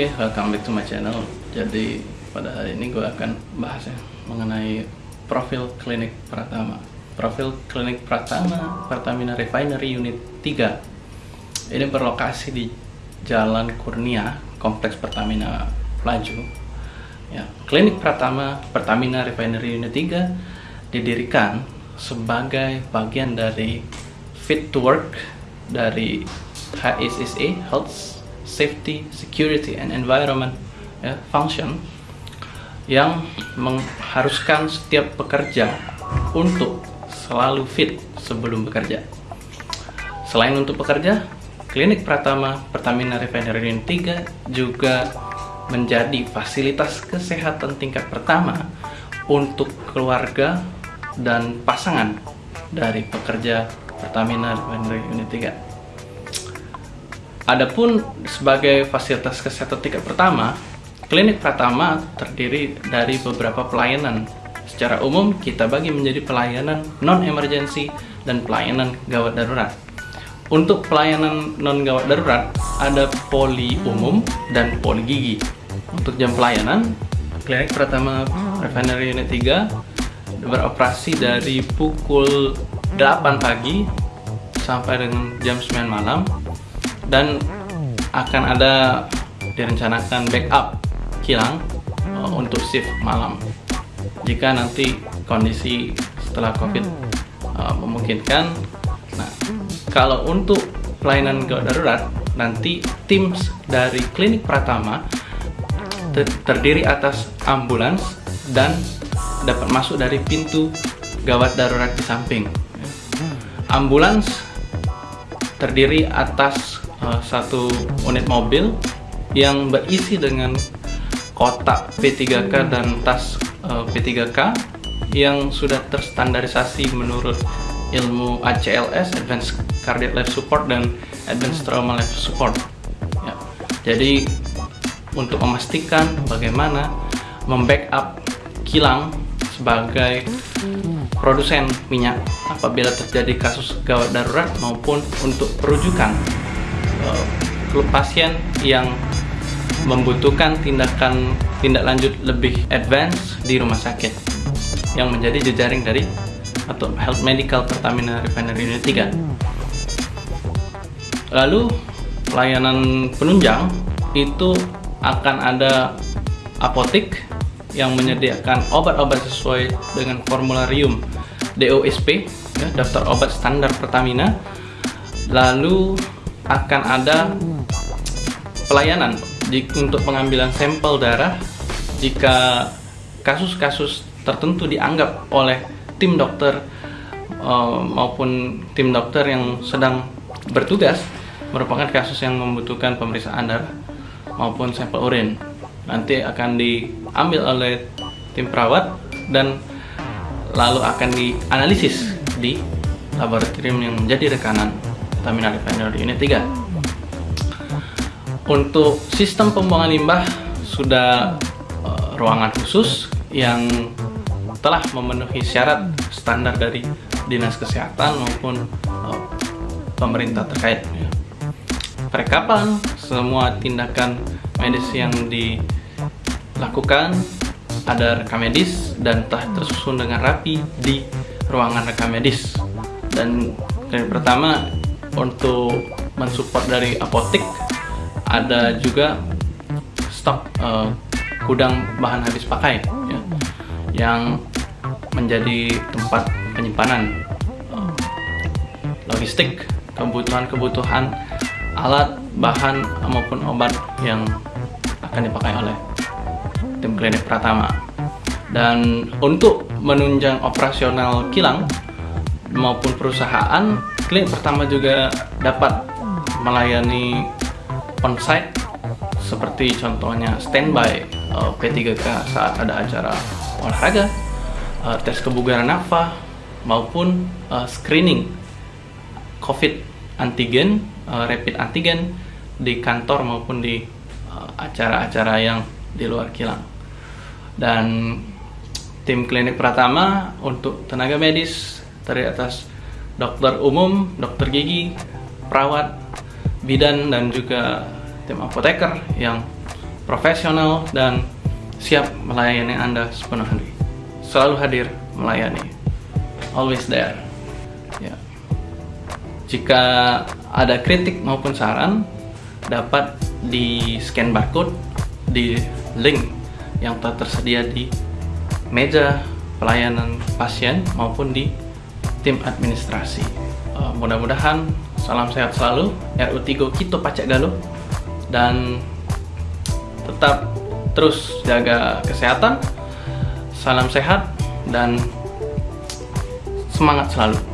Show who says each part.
Speaker 1: Oke, okay, welcome back to my channel. Jadi pada hari ini gue akan bahas ya mengenai profil klinik Pratama. Profil klinik Pratama Pertamina Refinery Unit 3. Ini berlokasi di Jalan Kurnia, Kompleks Pertamina Pelaju. Ya, klinik Pratama Pertamina Refinery Unit 3 didirikan sebagai bagian dari Fit to Work dari HSSA Health Safety, Security, and Environment ya, Function yang mengharuskan setiap pekerja untuk selalu fit sebelum bekerja. Selain untuk pekerja, Klinik Pratama Pertamina Refinery 3 juga menjadi fasilitas kesehatan tingkat pertama untuk keluarga dan pasangan dari pekerja Pertamina Refinery Unit 3. Adapun sebagai fasilitas kesehatan tingkat pertama, klinik Pratama terdiri dari beberapa pelayanan. Secara umum, kita bagi menjadi pelayanan non-emergency dan pelayanan gawat darurat. Untuk pelayanan non-gawat darurat, ada poli umum dan poli gigi. Untuk jam pelayanan, klinik Pratama Refinery Unit 3 beroperasi dari pukul 8 pagi sampai dengan jam 9 malam dan akan ada direncanakan backup kilang uh, untuk shift malam. Jika nanti kondisi setelah covid uh, memungkinkan. Nah kalau untuk pelayanan gawat darurat nanti tim dari klinik Pratama ter terdiri atas ambulans dan dapat masuk dari pintu gawat darurat di samping. Ambulans terdiri atas uh, satu unit mobil yang berisi dengan kotak P3K dan tas eh, P3K yang sudah terstandarisasi menurut ilmu ACLS Advanced Cardiac Life Support dan Advanced Trauma Life Support ya. jadi untuk memastikan bagaimana membackup kilang sebagai produsen minyak apabila terjadi kasus gawat darurat maupun untuk perujukan uh, pasien yang membutuhkan tindakan tindak lanjut lebih advance di rumah sakit. Yang menjadi jejaring dari atau Health Medical Pertamina Refinery Unit 3 lalu pelayanan penunjang itu akan ada apotik yang menyediakan obat-obat sesuai dengan formularium DOSP ya, daftar obat standar Pertamina. Lalu akan ada pelayanan untuk pengambilan sampel darah jika kasus-kasus tertentu dianggap oleh tim dokter uh, maupun tim dokter yang sedang bertugas merupakan kasus yang membutuhkan pemeriksaan darah maupun sampel urin. Nanti akan diambil oleh tim perawat dan lalu akan dianalisis di laboratorium yang menjadi rekanan Pertamina Refinery Unit 3 untuk sistem pembuangan limbah sudah uh, ruangan khusus yang telah memenuhi syarat standar dari dinas kesehatan maupun uh, pemerintah terkait. Perekapan semua tindakan medis yang dilakukan ada rekam medis dan telah tersusun dengan rapi di ruangan rekam medis. Dan yang pertama untuk mensupport dari apotek ada juga stok uh, gudang bahan habis pakai ya, yang menjadi tempat penyimpanan. Logistik kebutuhan-kebutuhan alat bahan maupun obat yang akan dipakai oleh tim klinik Pratama dan untuk menunjang operasional kilang maupun perusahaan Klinik pertama juga dapat melayani onsite seperti contohnya standby uh, P3K saat ada acara olahraga, uh, tes kebugaran nafa maupun uh, screening COVID antigen, uh, rapid antigen di kantor maupun di acara-acara uh, yang di luar kilang. Dan tim klinik Pratama untuk tenaga medis terdiri atas dokter umum, dokter gigi, perawat, bidan dan juga tim apoteker yang profesional, dan siap melayani Anda sepenuh hati. Selalu hadir melayani. Always there. Ya. Jika ada kritik maupun saran, dapat di scan barcode di link yang telah tersedia di meja pelayanan pasien maupun di tim administrasi. Uh, Mudah-mudahan salam sehat selalu, RU Tigo Kito Pacak Galuh, dan tetap terus jaga kesehatan, salam sehat, dan semangat selalu.